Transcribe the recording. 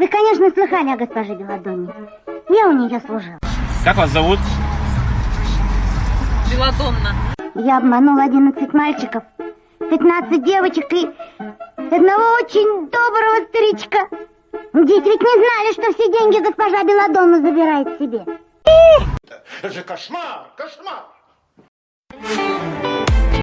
Вы, конечно, слыхали о госпоже Беладонне. Я у нее служила. Как вас зовут? Беладонна. Я обманула 11 мальчиков, 15 девочек и одного очень доброго старичка. Дети ведь не знали, что все деньги госпожа Беладонна забирает себе. Это же кошмар, кошмар!